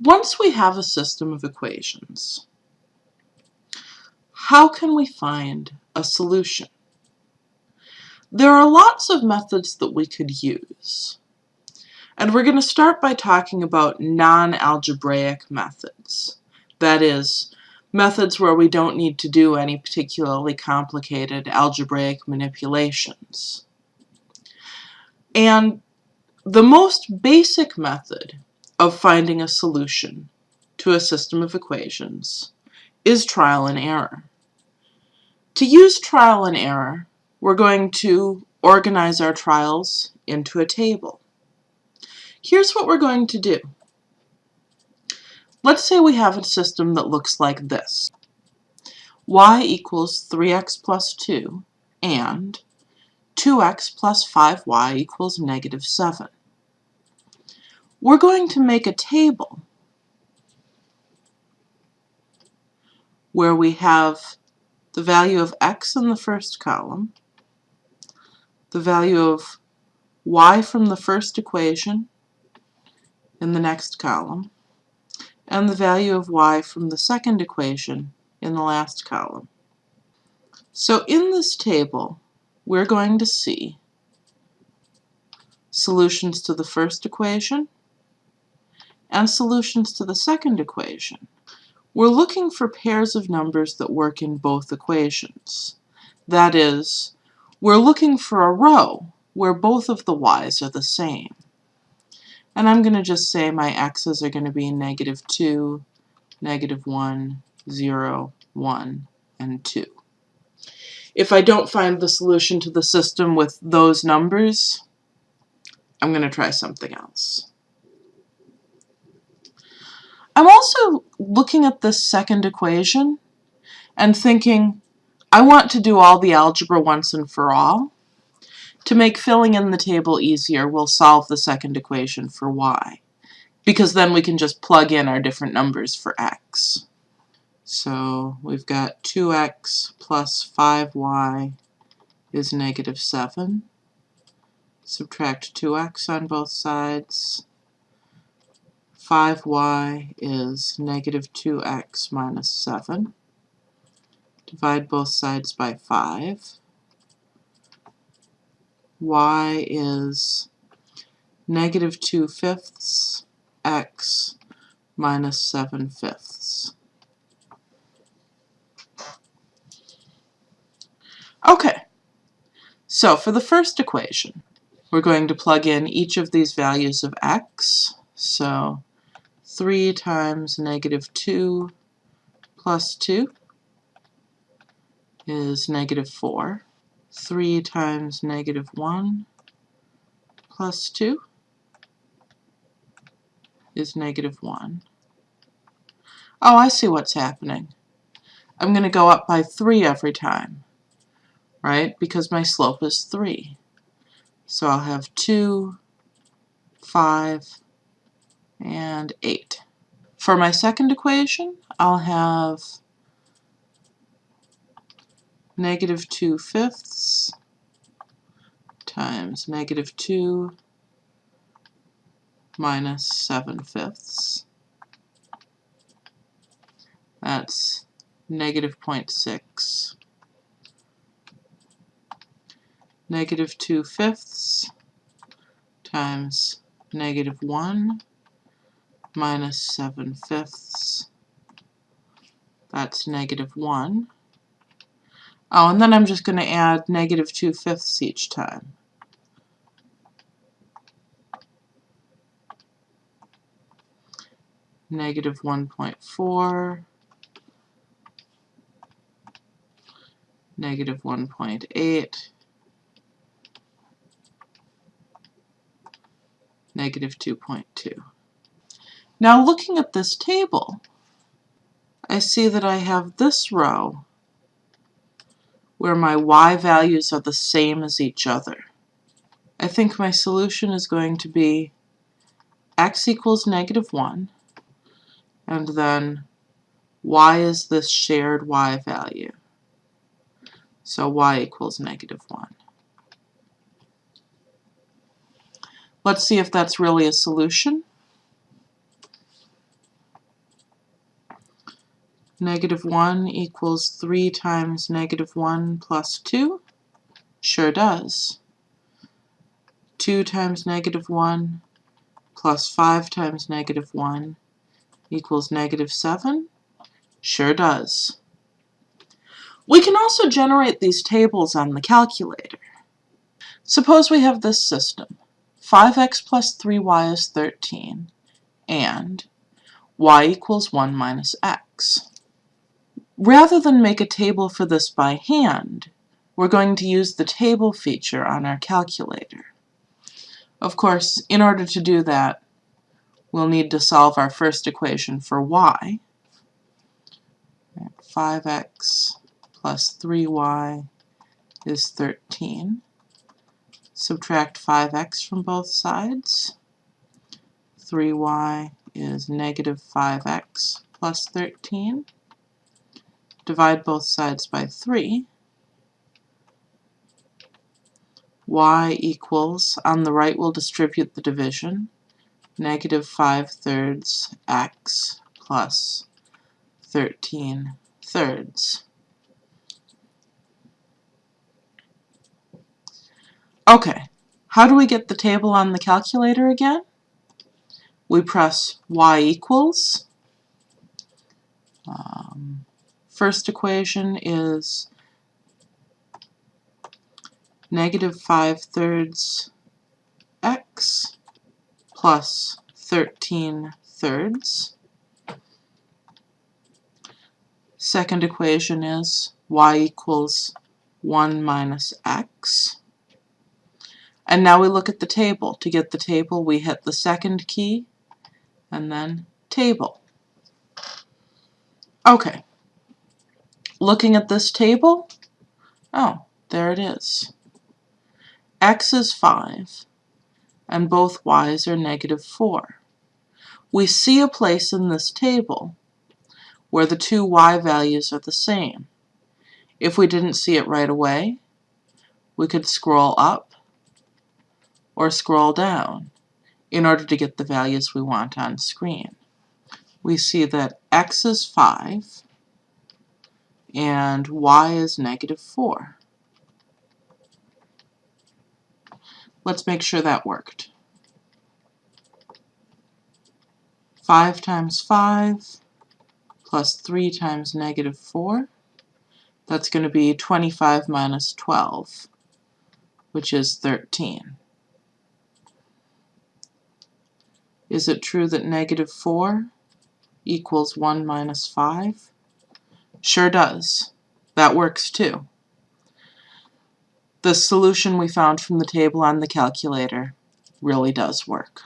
Once we have a system of equations, how can we find a solution? There are lots of methods that we could use. And we're going to start by talking about non-algebraic methods. That is, methods where we don't need to do any particularly complicated algebraic manipulations. And the most basic method of finding a solution to a system of equations is trial and error. To use trial and error, we're going to organize our trials into a table. Here's what we're going to do. Let's say we have a system that looks like this. y equals 3x plus 2 and 2x plus 5y equals negative 7 we're going to make a table where we have the value of x in the first column, the value of y from the first equation in the next column, and the value of y from the second equation in the last column. So in this table, we're going to see solutions to the first equation, and solutions to the second equation. We're looking for pairs of numbers that work in both equations. That is, we're looking for a row where both of the y's are the same. And I'm going to just say my x's are going to be negative 2, negative 1, 0, 1, and 2. If I don't find the solution to the system with those numbers, I'm going to try something else. I'm also looking at this second equation and thinking, I want to do all the algebra once and for all. To make filling in the table easier, we'll solve the second equation for y, because then we can just plug in our different numbers for x. So we've got 2x plus 5y is negative 7. Subtract 2x on both sides. 5y is negative 2x minus 7. Divide both sides by 5. y is negative 2 fifths x minus 7 fifths. Okay, so for the first equation, we're going to plug in each of these values of x. So 3 times negative 2 plus 2 is negative 4. 3 times negative 1 plus 2 is negative 1. Oh, I see what's happening. I'm going to go up by 3 every time, right? Because my slope is 3. So I'll have 2, 5, and 8. For my second equation, I'll have negative 2 fifths times negative 2 minus 7 fifths. That's negative 0.6. Negative 2 fifths times negative 1 minus 7 fifths. That's negative 1. Oh, and then I'm just going to add negative 2 fifths each time. Negative 1.4, negative 1.8, negative 2.2. Now looking at this table, I see that I have this row where my y values are the same as each other. I think my solution is going to be x equals negative 1, and then y is this shared y value. So y equals negative 1. Let's see if that's really a solution. Negative 1 equals 3 times negative 1 plus 2? Sure does. 2 times negative 1 plus 5 times negative 1 equals negative 7? Sure does. We can also generate these tables on the calculator. Suppose we have this system. 5x plus 3y is 13, and y equals 1 minus x. Rather than make a table for this by hand, we're going to use the table feature on our calculator. Of course, in order to do that, we'll need to solve our first equation for y. 5x plus 3y is 13. Subtract 5x from both sides. 3y is negative 5x plus 13 divide both sides by 3, y equals, on the right we'll distribute the division, negative 5 thirds x plus 13 thirds. Okay, how do we get the table on the calculator again? We press y equals, um, First equation is negative 5 thirds x plus 13 thirds. Second equation is y equals 1 minus x. And now we look at the table. To get the table, we hit the second key and then table. Okay, Looking at this table, oh, there it is. x is 5, and both y's are negative 4. We see a place in this table where the two y values are the same. If we didn't see it right away, we could scroll up or scroll down in order to get the values we want on screen. We see that x is 5 and y is negative 4. Let's make sure that worked. 5 times 5 plus 3 times negative 4. That's going to be 25 minus 12, which is 13. Is it true that negative 4 equals 1 minus 5? Sure does. That works too. The solution we found from the table on the calculator really does work.